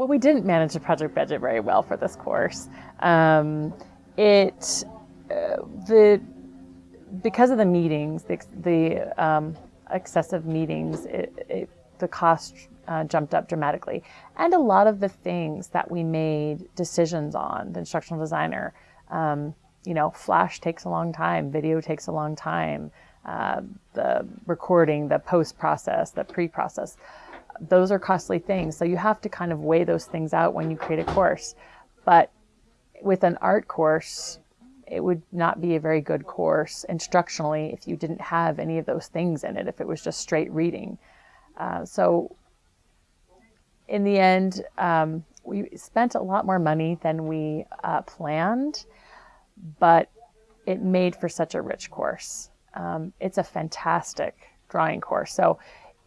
well, we didn't manage the project budget very well for this course. Um, it uh, the because of the meetings, the, the um, excessive meetings, it, it, the cost uh, jumped up dramatically, and a lot of the things that we made decisions on, the instructional designer. Um, you know, Flash takes a long time, video takes a long time, uh, the recording, the post process, the pre process those are costly things. So you have to kind of weigh those things out when you create a course. But with an art course, it would not be a very good course instructionally if you didn't have any of those things in it, if it was just straight reading. Uh, so in the end, um, we spent a lot more money than we uh, planned, but it made for such a rich course. Um, it's a fantastic drawing course. So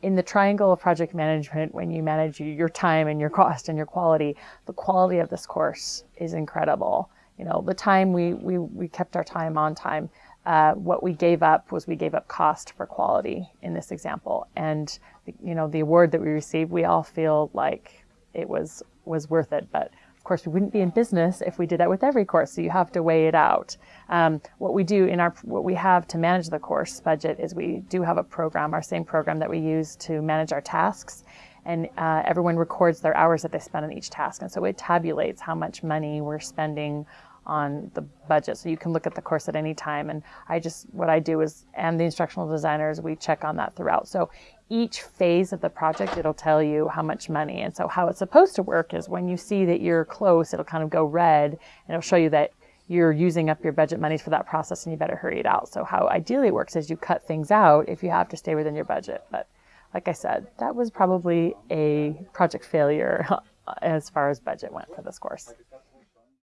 in the triangle of project management, when you manage your time and your cost and your quality, the quality of this course is incredible. You know, the time we, we, we kept our time on time. Uh, what we gave up was we gave up cost for quality in this example. And, you know, the award that we received, we all feel like it was, was worth it. But of course, we wouldn't be in business if we did that with every course, so you have to weigh it out. Um, what we do in our, what we have to manage the course budget is we do have a program, our same program that we use to manage our tasks, and uh, everyone records their hours that they spend on each task, and so it tabulates how much money we're spending on the budget. So you can look at the course at any time. And I just, what I do is, and the instructional designers, we check on that throughout. So each phase of the project, it'll tell you how much money. And so how it's supposed to work is when you see that you're close, it'll kind of go red and it'll show you that you're using up your budget monies for that process and you better hurry it out. So how ideally it works is you cut things out if you have to stay within your budget. But like I said, that was probably a project failure as far as budget went for this course.